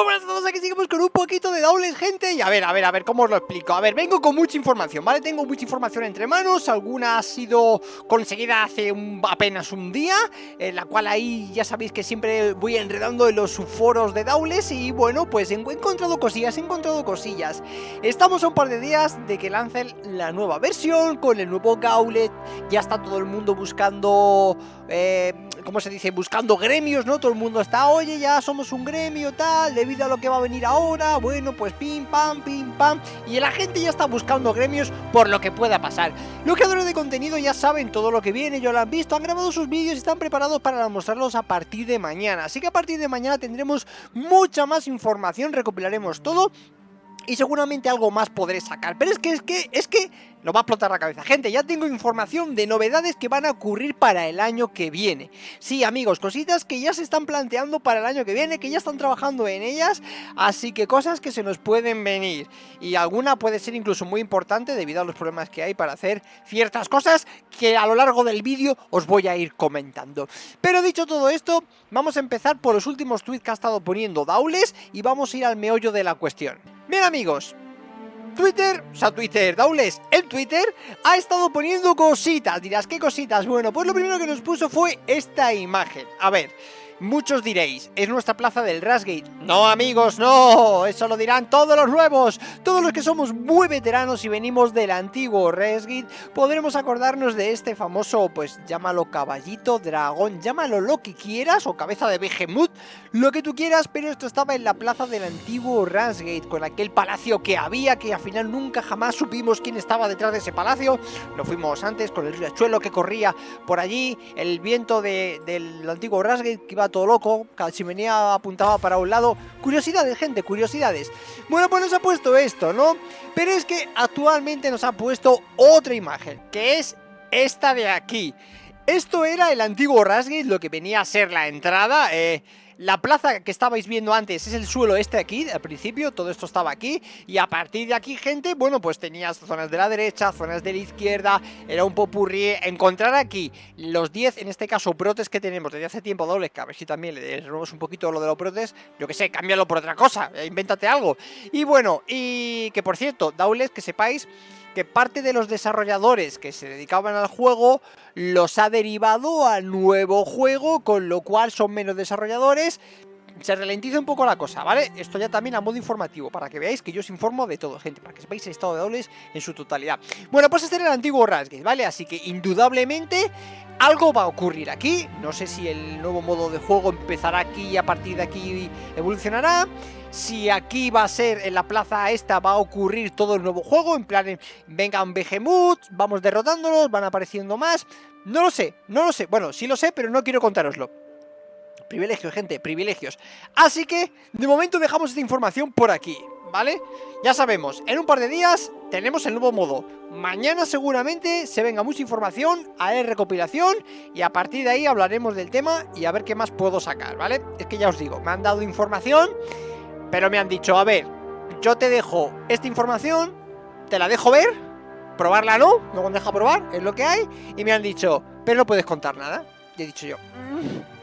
Muy buenas a todos, aquí seguimos con un poquito de Daules, gente. Y a ver, a ver, a ver, ¿cómo os lo explico? A ver, vengo con mucha información, ¿vale? Tengo mucha información entre manos. Alguna ha sido conseguida hace apenas un día En la cual ahí ya sabéis que siempre voy enredando en los foros de Daules. Y bueno, pues he encontrado cosillas, he encontrado cosillas. Estamos a un par de días de que lancen la nueva versión Con el nuevo Gauntlet Ya está todo el mundo buscando... Eh, ¿Cómo se dice? Buscando gremios, ¿no? Todo el mundo está, oye, ya somos un gremio, tal debido a lo que va a venir ahora, bueno, pues pim, pam, pim, pam, y la gente ya está buscando gremios por lo que pueda pasar. Los creadores de contenido ya saben todo lo que viene, ya lo han visto, han grabado sus vídeos y están preparados para mostrarlos a partir de mañana. Así que a partir de mañana tendremos mucha más información, recopilaremos todo y seguramente algo más podré sacar. Pero es que, es que, es que no va a explotar la cabeza. Gente, ya tengo información de novedades que van a ocurrir para el año que viene. Sí, amigos, cositas que ya se están planteando para el año que viene, que ya están trabajando en ellas, así que cosas que se nos pueden venir. Y alguna puede ser incluso muy importante debido a los problemas que hay para hacer ciertas cosas que a lo largo del vídeo os voy a ir comentando. Pero dicho todo esto, vamos a empezar por los últimos tweets que ha estado poniendo Daules y vamos a ir al meollo de la cuestión. Bien amigos, Twitter, o sea Twitter, Daules, el Twitter ha estado poniendo cositas, dirás, ¿qué cositas? Bueno, pues lo primero que nos puso fue esta imagen, a ver... Muchos diréis, es nuestra plaza del Rasgate. No, amigos, no, eso lo dirán todos los nuevos. Todos los que somos muy veteranos y venimos del antiguo Rasgate, podremos acordarnos de este famoso, pues llámalo caballito, dragón, llámalo lo que quieras, o cabeza de Behemoth, lo que tú quieras, pero esto estaba en la plaza del antiguo Rasgate, con aquel palacio que había, que al final nunca jamás supimos quién estaba detrás de ese palacio. Lo fuimos antes, con el riachuelo que corría por allí, el viento del antiguo Rasgate que iba todo loco, cada chimenea apuntaba para un lado. Curiosidades, gente, curiosidades. Bueno, pues nos ha puesto esto, ¿no? Pero es que actualmente nos ha puesto otra imagen, que es esta de aquí. Esto era el antiguo Rasgate, lo que venía a ser la entrada, eh... La plaza que estabais viendo antes es el suelo este aquí, al principio, todo esto estaba aquí Y a partir de aquí, gente, bueno, pues tenías zonas de la derecha, zonas de la izquierda Era un popurrí, encontrar aquí los 10, en este caso, protes que tenemos desde hace tiempo dobles Que a ver si también le renovamos un poquito lo de los protes Yo que sé, cámbialo por otra cosa, eh, invéntate algo. Y bueno, y que por cierto, Daules, que sepáis que parte de los desarrolladores que se dedicaban al juego los ha derivado al nuevo juego, con lo cual son menos desarrolladores. Se ralentiza un poco la cosa, ¿vale? Esto ya también a modo informativo, para que veáis que yo os informo de todo, gente, para que sepáis el estado de dobles en su totalidad. Bueno, pues este era el antiguo Rasgate, ¿vale? Así que indudablemente algo va a ocurrir aquí, no sé si el nuevo modo de juego empezará aquí y a partir de aquí evolucionará si aquí va a ser en la plaza esta va a ocurrir todo el nuevo juego, en plan, vengan Behemoth, vamos derrotándolos, van apareciendo más, no lo sé, no lo sé, bueno, sí lo sé, pero no quiero contároslo. Privilegios, gente, privilegios. Así que, de momento dejamos esta información por aquí, ¿vale? Ya sabemos, en un par de días tenemos el nuevo modo. Mañana seguramente se venga mucha información, haré recopilación y a partir de ahí hablaremos del tema y a ver qué más puedo sacar, ¿vale? Es que ya os digo, me han dado información pero me han dicho, a ver, yo te dejo esta información, te la dejo ver, probarla no, no me deja probar, es lo que hay, y me han dicho, pero no puedes contar nada. Y he dicho yo, mm,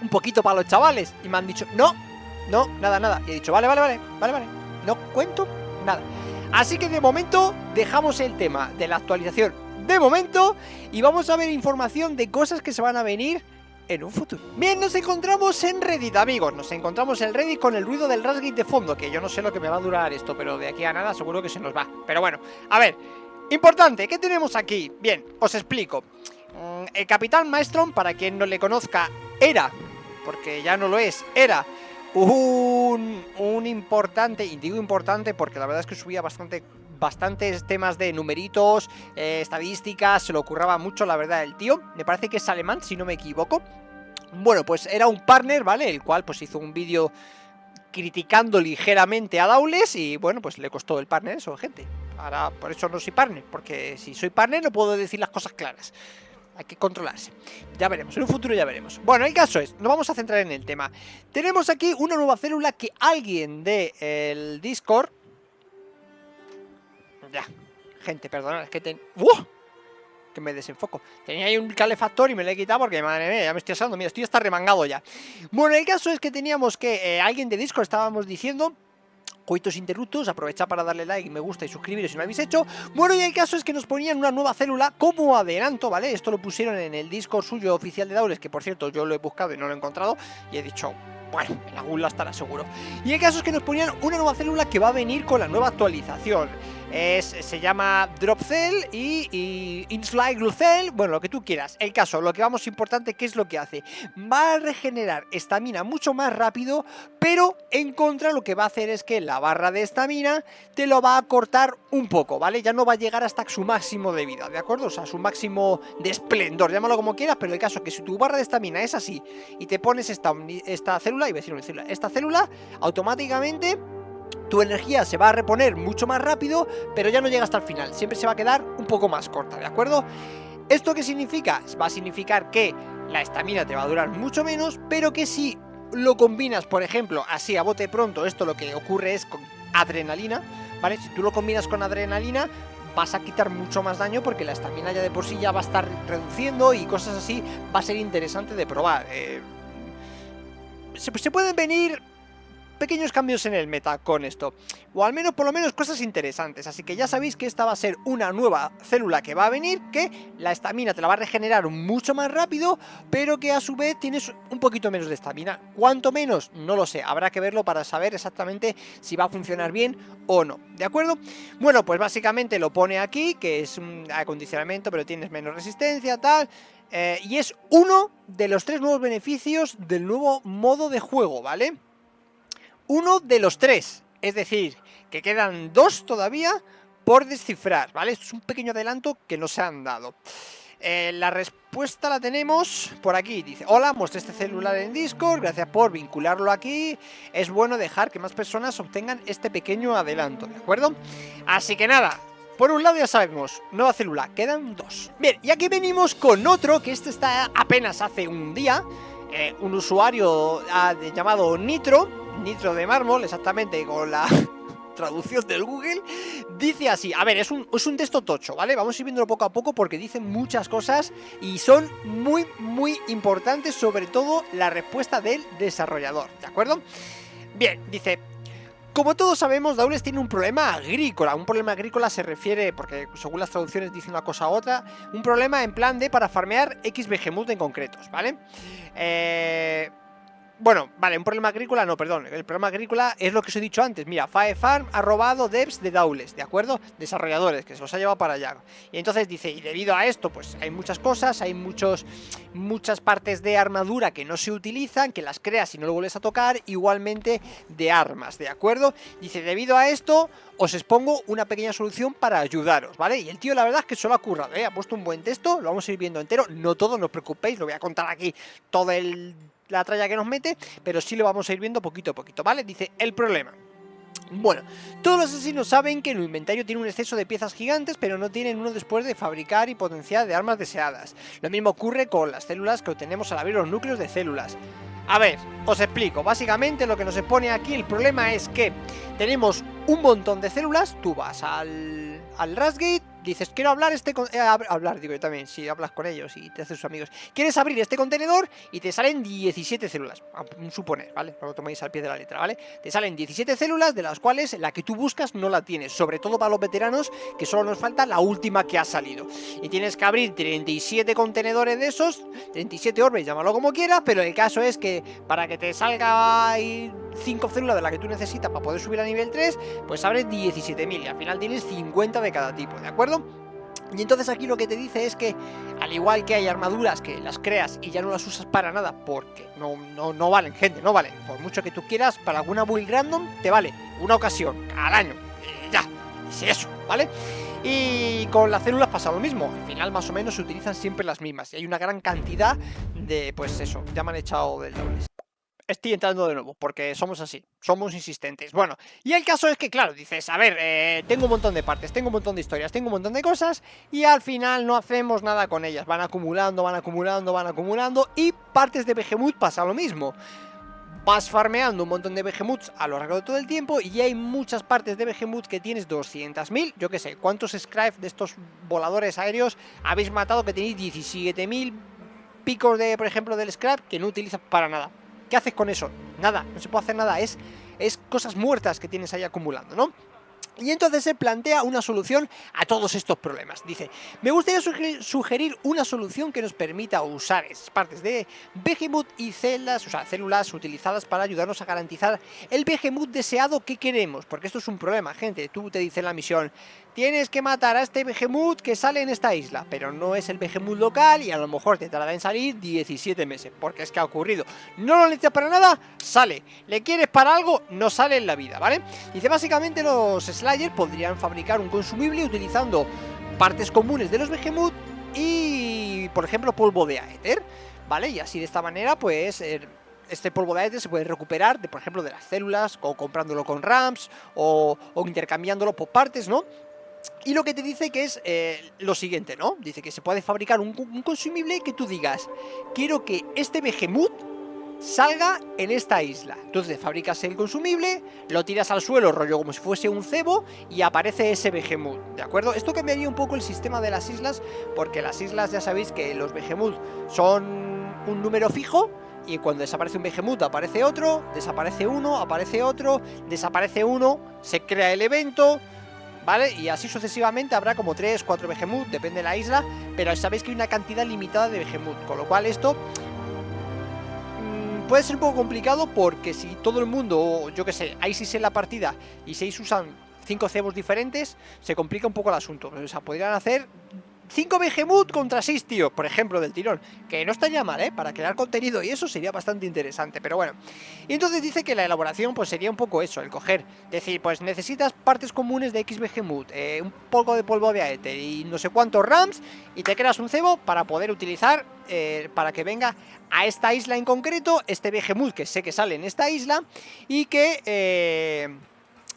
un poquito para los chavales, y me han dicho, no, no, nada, nada. Y he dicho, vale, vale, vale, vale, vale, no cuento nada. Así que de momento dejamos el tema de la actualización de momento y vamos a ver información de cosas que se van a venir en un futuro. Bien, nos encontramos en Reddit, amigos. Nos encontramos en Reddit con el ruido del Rasgate de fondo, que yo no sé lo que me va a durar esto, pero de aquí a nada seguro que se nos va. Pero bueno, a ver, importante, ¿qué tenemos aquí? Bien, os explico. Mm, el Capitán Maestron, para quien no le conozca, era, porque ya no lo es, era un, un importante, y digo importante porque la verdad es que subía bastante bastantes temas de numeritos, eh, estadísticas, se lo ocurraba mucho, la verdad, el tío. Me parece que es alemán, si no me equivoco. Bueno, pues era un partner, ¿vale? El cual pues hizo un vídeo criticando ligeramente a Daules y bueno, pues le costó el partner eso, gente. Ahora, por eso no soy partner, porque si soy partner no puedo decir las cosas claras. Hay que controlarse. Ya veremos, en un futuro ya veremos. Bueno, el caso es, nos vamos a centrar en el tema. Tenemos aquí una nueva célula que alguien del el Discord ya. Gente, perdonad, es que ten... que me desenfoco. Tenía ahí un calefactor y me lo he quitado porque, madre mía, ya me estoy asando. Mira, estoy hasta remangado ya. Bueno, el caso es que teníamos que... Eh, alguien de Discord estábamos diciendo coitos interruptos, aprovechad para darle like, me gusta y suscribiros si no lo habéis hecho. Bueno, y el caso es que nos ponían una nueva célula como adelanto, ¿vale? Esto lo pusieron en el Discord suyo oficial de Daules, que por cierto yo lo he buscado y no lo he encontrado, y he dicho, bueno, en algún lado estará seguro. Y el caso es que nos ponían una nueva célula que va a venir con la nueva actualización se llama Drop Cell y, y Inslide Cell, bueno, lo que tú quieras. El caso, lo que vamos importante, ¿qué es lo que hace? Va a regenerar estamina mucho más rápido, pero en contra lo que va a hacer es que la barra de estamina te lo va a cortar un poco, ¿vale? Ya no va a llegar hasta su máximo de vida, ¿de acuerdo? O sea, su máximo de esplendor, llámalo como quieras, pero el caso es que si tu barra de estamina es así y te pones esta, esta célula, y decir una célula, esta célula automáticamente tu energía se va a reponer mucho más rápido, pero ya no llega hasta el final, siempre se va a quedar un poco más corta, ¿de acuerdo? ¿Esto qué significa? Va a significar que la estamina te va a durar mucho menos, pero que si lo combinas, por ejemplo, así a bote pronto, esto lo que ocurre es con adrenalina, ¿vale? Si tú lo combinas con adrenalina, vas a quitar mucho más daño porque la estamina ya de por sí ya va a estar reduciendo y cosas así, va a ser interesante de probar. Eh, se pueden venir pequeños cambios en el meta con esto, o al menos por lo menos cosas interesantes, así que ya sabéis que esta va a ser una nueva célula que va a venir, que la estamina te la va a regenerar mucho más rápido, pero que a su vez tienes un poquito menos de estamina, ¿cuánto menos? No lo sé, habrá que verlo para saber exactamente si va a funcionar bien o no, ¿de acuerdo? Bueno, pues básicamente lo pone aquí, que es un acondicionamiento, pero tienes menos resistencia, tal... Eh, y es uno de los tres nuevos beneficios del nuevo modo de juego, ¿vale? Uno de los tres. Es decir, que quedan dos todavía por descifrar, ¿vale? Es un pequeño adelanto que no se han dado. Eh, la respuesta la tenemos por aquí. Dice, hola, mostré este celular en Discord, gracias por vincularlo aquí. Es bueno dejar que más personas obtengan este pequeño adelanto, ¿de acuerdo? Así que nada, por un lado ya sabemos, nueva célula, quedan dos. Bien, y aquí venimos con otro, que este está apenas hace un día. Eh, un usuario ah, llamado Nitro, Nitro de mármol, exactamente con la traducción del Google, dice así, a ver, es un, es un texto tocho, ¿vale? Vamos a ir viéndolo poco a poco porque dice muchas cosas y son muy, muy importantes, sobre todo la respuesta del desarrollador, ¿de acuerdo? Bien, dice, como todos sabemos, Daules tiene un problema agrícola. Un problema agrícola se refiere, porque según las traducciones dice una cosa u otra, un problema en plan de para farmear X Behemoth en concretos, ¿vale? Eh bueno, vale, un problema agrícola, no, perdón, el problema agrícola es lo que os he dicho antes, mira, Firefarm ha robado devs de Daules, ¿de acuerdo? Desarrolladores, que se los ha llevado para allá. Y entonces dice, y debido a esto, pues hay muchas cosas, hay muchos, muchas partes de armadura que no se utilizan, que las creas y no lo vuelves a tocar, igualmente de armas, ¿de acuerdo? Dice, debido a esto, os expongo una pequeña solución para ayudaros, ¿vale? Y el tío la verdad es que solo ha currado, ¿eh? Ha puesto un buen texto, lo vamos a ir viendo entero, no todo, no os preocupéis, lo voy a contar aquí todo el la tralla que nos mete, pero sí lo vamos a ir viendo poquito a poquito, ¿vale? Dice, el problema. Bueno, todos los asesinos saben que el inventario tiene un exceso de piezas gigantes, pero no tienen uno después de fabricar y potenciar de armas deseadas. Lo mismo ocurre con las células que obtenemos al abrir los núcleos de células. A ver, os explico. Básicamente lo que nos pone aquí, el problema es que tenemos un montón de células, tú vas al, al Rasgate, dices, quiero hablar este... Eh, hablar, digo yo también, si hablas con ellos y te haces sus amigos. Quieres abrir este contenedor y te salen 17 células, a suponer, ¿vale? No lo toméis al pie de la letra, ¿vale? Te salen 17 células, de las cuales la que tú buscas no la tienes, sobre todo para los veteranos, que solo nos falta la última que ha salido. Y tienes que abrir 37 contenedores de esos, 37 orbes, llámalo como quieras, pero el caso es que para que te salga 5 células de la que tú necesitas para poder subir a nivel 3, pues abres 17.000 y al final tienes 50 de cada tipo, ¿de acuerdo? Y entonces aquí lo que te dice es que, al igual que hay armaduras que las creas y ya no las usas para nada porque no, no, no valen, gente, no valen. Por mucho que tú quieras, para alguna build random te vale una ocasión al año. Ya, es eso, ¿vale? Y con las células pasa lo mismo, al final más o menos se utilizan siempre las mismas y hay una gran cantidad de, pues eso, ya me han echado del doble estoy entrando de nuevo, porque somos así, somos insistentes. Bueno, y el caso es que, claro, dices, a ver, eh, tengo un montón de partes, tengo un montón de historias, tengo un montón de cosas, y al final no hacemos nada con ellas. Van acumulando, van acumulando, van acumulando, y partes de Behemoth pasa lo mismo. vas farmeando un montón de Behemoths a lo largo de todo el tiempo y hay muchas partes de Behemoth que tienes 200.000, yo qué sé, ¿cuántos Scribe de estos voladores aéreos habéis matado que tenéis 17.000 picos de, por ejemplo, del scrap que no utilizas para nada? ¿Qué haces con eso? Nada, no se puede hacer nada, es, es cosas muertas que tienes ahí acumulando, ¿no? Y entonces se plantea una solución a todos estos problemas. Dice, me gustaría sugerir una solución que nos permita usar esas partes de Behemoth y células, o sea, células utilizadas para ayudarnos a garantizar el Behemoth deseado que queremos. Porque esto es un problema, gente. Tú te dice en la misión, tienes que matar a este Behemoth que sale en esta isla, pero no es el Behemoth local y a lo mejor te tarda en salir 17 meses, porque es que ha ocurrido. No lo necesitas para nada, sale. Le quieres para algo, no sale en la vida, ¿vale? Dice, básicamente los Slayer podrían fabricar un consumible utilizando partes comunes de los Behemoth y, por ejemplo, polvo de Aether, ¿vale? Y así de esta manera, pues... este polvo de Aether se puede recuperar, de, por ejemplo, de las células, o comprándolo con RAMs, o, o intercambiándolo por partes, ¿no? Y lo que te dice que es eh, lo siguiente, ¿no? Dice que se puede fabricar un, consumible que tú digas, quiero que este Behemoth salga en esta isla. Entonces fabricas el consumible, lo tiras al suelo, rollo como si fuese un cebo, y aparece ese Behemoth, ¿de acuerdo? Esto cambiaría un poco el sistema de las islas, porque las islas ya sabéis que los Behemoth son un número fijo, y cuando desaparece un Behemoth aparece otro, desaparece uno, aparece otro, desaparece uno, se crea el evento, ¿vale? Y así sucesivamente habrá como 3, 4 Behemoth, depende de la isla, pero sabéis que hay una cantidad limitada de Behemoth, con lo cual esto mm, puede ser un poco complicado porque si todo el mundo, yo que sé, hay 6 en la partida y 6 usan 5 cebos diferentes, se complica un poco el asunto. O sea, podrían hacer 5 Behemoth contra 6 tíos, por ejemplo, del tirón. Que no estaría mal, ¿eh? Para crear contenido y eso sería bastante interesante, pero bueno. Y entonces dice que la elaboración pues sería un poco eso, el coger. Decir, pues necesitas partes comunes de X Behemoth, eh, un poco de polvo de aether y no sé cuántos RAMs y te creas un cebo para poder utilizar, eh, para que venga a esta isla en concreto, este Behemoth que sé que sale en esta isla y que... Eh,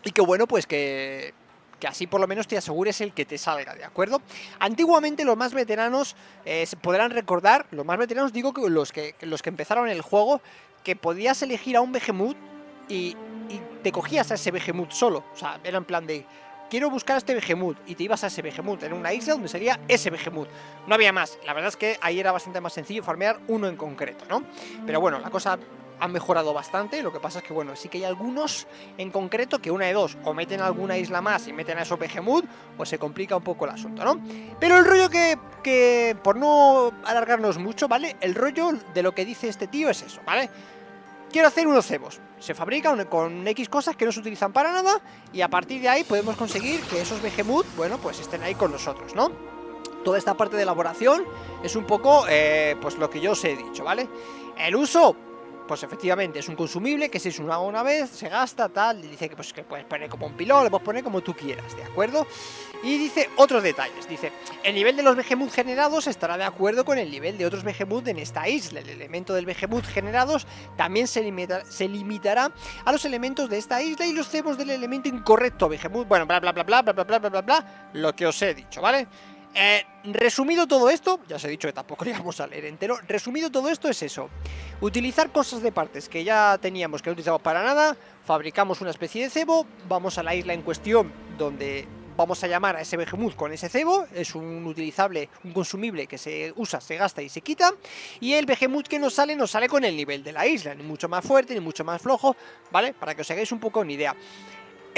y que bueno, pues que que así por lo menos te asegures el que te salga, ¿de acuerdo? Antiguamente los más veteranos eh, podrán recordar, los más veteranos digo que los que, los que empezaron el juego, que podías elegir a un Behemoth y, y te cogías a ese Behemoth solo, o sea, era en plan de quiero buscar a este Behemoth, y te ibas a ese Behemoth, en una isla donde sería ese Behemoth. No había más, la verdad es que ahí era bastante más sencillo farmear uno en concreto, ¿no? Pero bueno, la cosa han mejorado bastante, lo que pasa es que bueno, sí que hay algunos en concreto que una de dos, o meten alguna isla más y meten a esos Behemoth, o se complica un poco el asunto, ¿no? Pero el rollo que, que, por no alargarnos mucho, ¿vale? El rollo de lo que dice este tío es eso, ¿vale? Quiero hacer unos cebos, se fabrican con X cosas que no se utilizan para nada, y a partir de ahí podemos conseguir que esos Behemoth, bueno, pues estén ahí con nosotros, ¿no? Toda esta parte de elaboración es un poco, eh, pues lo que yo os he dicho, ¿vale? El uso, pues efectivamente es un consumible que se usa una vez, se gasta, tal, dice que, pues, que puedes poner como un pilón, lo puedes poner como tú quieras, ¿de acuerdo? Y dice otros detalles, dice, el nivel de los Behemoth generados estará de acuerdo con el nivel de otros Behemoth en esta isla, el elemento del Behemoth generados también se, se limitará a los elementos de esta isla y los cebos del elemento incorrecto Behemoth, bueno, bla bla bla bla bla bla bla bla bla, lo que os he dicho, ¿vale? Eh, resumido todo esto, ya os he dicho que tampoco lo íbamos a leer entero, resumido todo esto es eso, utilizar cosas de partes que ya teníamos que no utilizamos para nada, fabricamos una especie de cebo, vamos a la isla en cuestión donde vamos a llamar a ese Behemoth con ese cebo, es un utilizable, un consumible que se usa, se gasta y se quita, y el Behemoth que nos sale, nos sale con el nivel de la isla, ni mucho más fuerte, ni mucho más flojo, ¿vale? Para que os hagáis un poco una idea.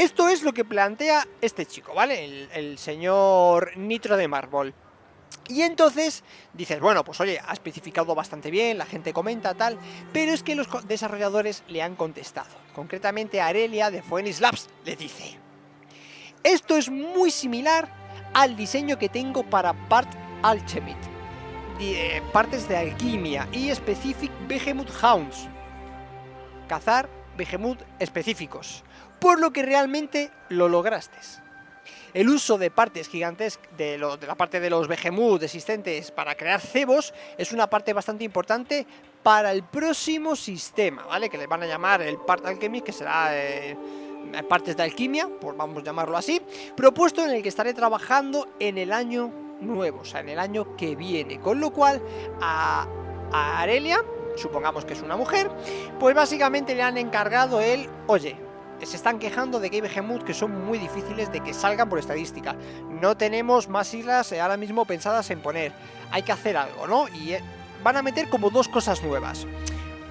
Esto es lo que plantea este chico, ¿vale? El, señor Nitro de Marble. Y entonces dices, bueno, pues oye, ha especificado bastante bien, la gente comenta tal, pero es que los desarrolladores le han contestado. Concretamente Arelia de Phoenix Labs le dice, esto es muy similar al diseño que tengo para Part Alchemist, eh, partes de alquimia y Specific Behemoth Hounds, cazar Behemoth específicos por lo que realmente lo lograste. El uso de partes gigantescas de, la parte de los Behemoth existentes para crear cebos es una parte bastante importante para el próximo sistema, ¿vale? Que le van a llamar el Part Alchemy, que será eh, partes de alquimia, por vamos a llamarlo así, propuesto en el que estaré trabajando en el año nuevo, o sea, en el año que viene. Con lo cual, a, a Arelia supongamos que es una mujer, pues básicamente le han encargado el, oye, se están quejando de que hay que son muy difíciles de que salgan por estadística. No tenemos más islas ahora mismo pensadas en poner. Hay que hacer algo, ¿no? Y eh, van a meter como dos cosas nuevas.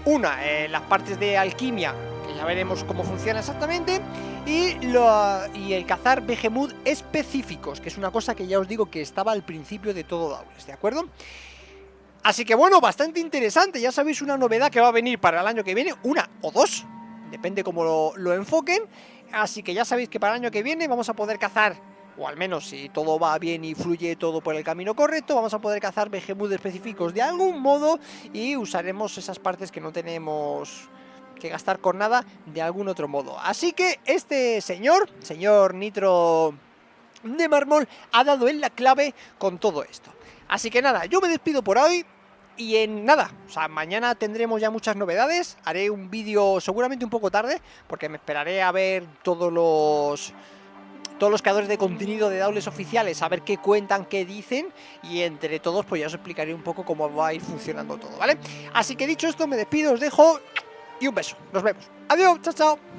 Una, eh, las partes de alquimia, que ya veremos cómo funciona exactamente, y, y el cazar Behemoth específicos, que es una cosa que ya os digo que estaba al principio de todo Daules, ¿de acuerdo? Así que bueno, bastante interesante, ya sabéis una novedad que va a venir para el año que viene, una o dos, depende cómo lo, enfoquen. Así que ya sabéis que para el año que viene vamos a poder cazar o al menos si todo va bien y fluye todo por el camino correcto, vamos a poder cazar Behemoth específicos de algún modo y usaremos esas partes que no tenemos que gastar con nada de algún otro modo. Así que este señor, señor Nitro de Mármol, ha dado en la clave con todo esto. Así que nada, yo me despido por hoy, y en nada, o sea, mañana tendremos ya muchas novedades, haré un vídeo seguramente un poco tarde, porque me esperaré a ver todos los todos los creadores de contenido de Daules oficiales, a ver qué cuentan, qué dicen, y entre todos pues ya os explicaré un poco cómo va a ir funcionando todo, ¿vale? Así que dicho esto, me despido, os dejo, y un beso, nos vemos. Adiós, chao, chao.